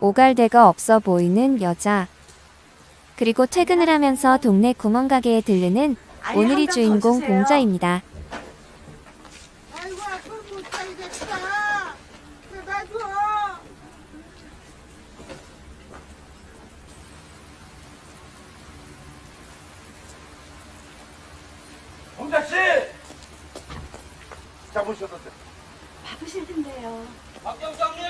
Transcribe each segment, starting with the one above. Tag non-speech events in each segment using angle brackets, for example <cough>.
오갈 데가 없어 보이는 여자. 그리고 퇴근을 하면서 동네 구멍가게에 들르는 오늘이 주인공 봉자입니다. 아이고 앞을 못 살겠다. 놔줘. 홍자 씨! 잡으셨었어요. 바쁘실 텐데요. 박 경장님!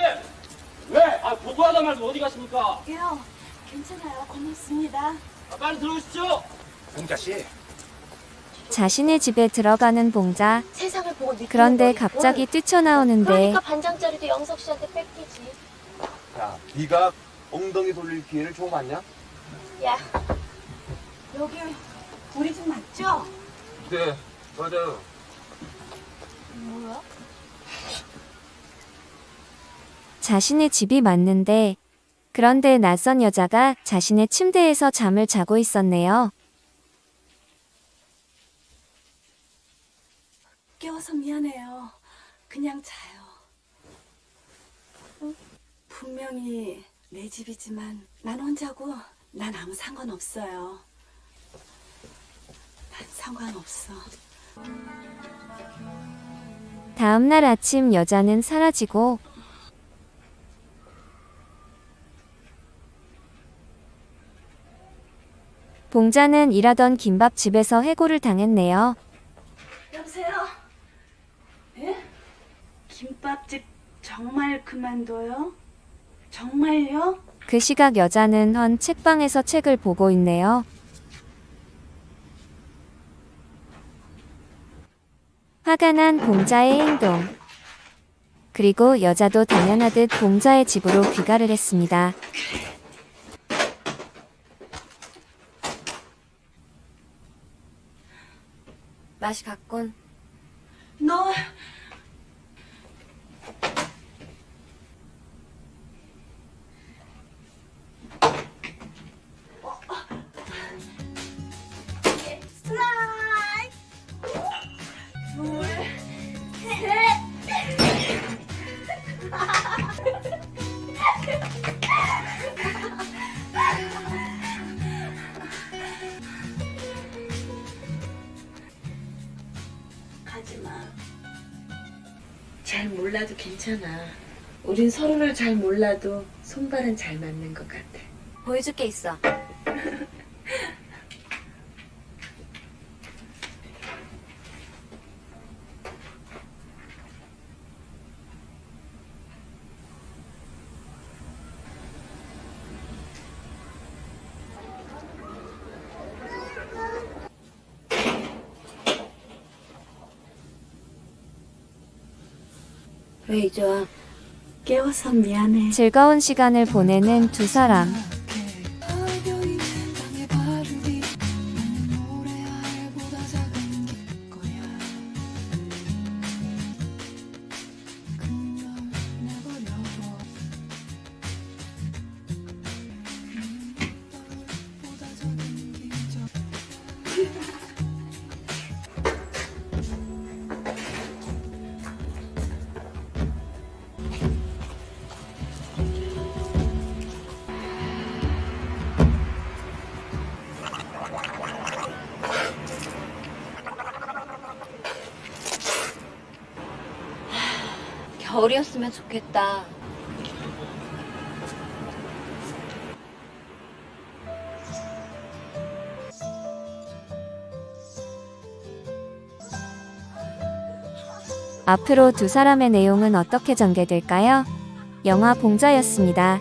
왜? 아 보고하다 말고 어디 가십니까? 예요. 괜찮아요. 고맙습니다. 아, 빨리 들어오시죠. 봉자 씨, 자신의 집에 들어가는 봉자. 세상을 보고 느끼는 그런데. 갑자기 뛰쳐나오는데 그러니까 반장짜리도 영석 씨한테 뺏기지. 야, 네가 엉덩이 돌릴 기회를 처음 왔냐? 야, 여기 우리 집 맞죠? 네, 맞아요. 뭐야? 자신의 집이 맞는데 그런데 낯선 여자가 자신의 침대에서 잠을 자고 있었네요. 깨워서 미안해요. 그냥 자요. 어? 분명히 내 집이지만 난 혼자고 난 아무 상관없어요. 난 상관없어. 다음날 아침 여자는 사라지고 봉자는 일하던 김밥집에서 해고를 당했네요. 여보세요? 예? 김밥집 정말 그만둬요? 정말요? 그 시각 여자는 헌 책방에서 책을 보고 있네요. 화가 난 봉자의 행동. 그리고 여자도 당연하듯 봉자의 집으로 귀가를 했습니다. 맛이 갔군. 너 가지마. 잘 몰라도 괜찮아. 우린 서로를 잘 몰라도 손발은 잘 맞는 것 같아. 보여줄 게 있어. 왜 이제 와? 깨워서 미안해. 즐거운 시간을 보내는 두 사람. <laughs> 겨울이었으면 좋겠다. 앞으로 두 사람의 내용은 어떻게 전개될까요? 영화 봉자였습니다.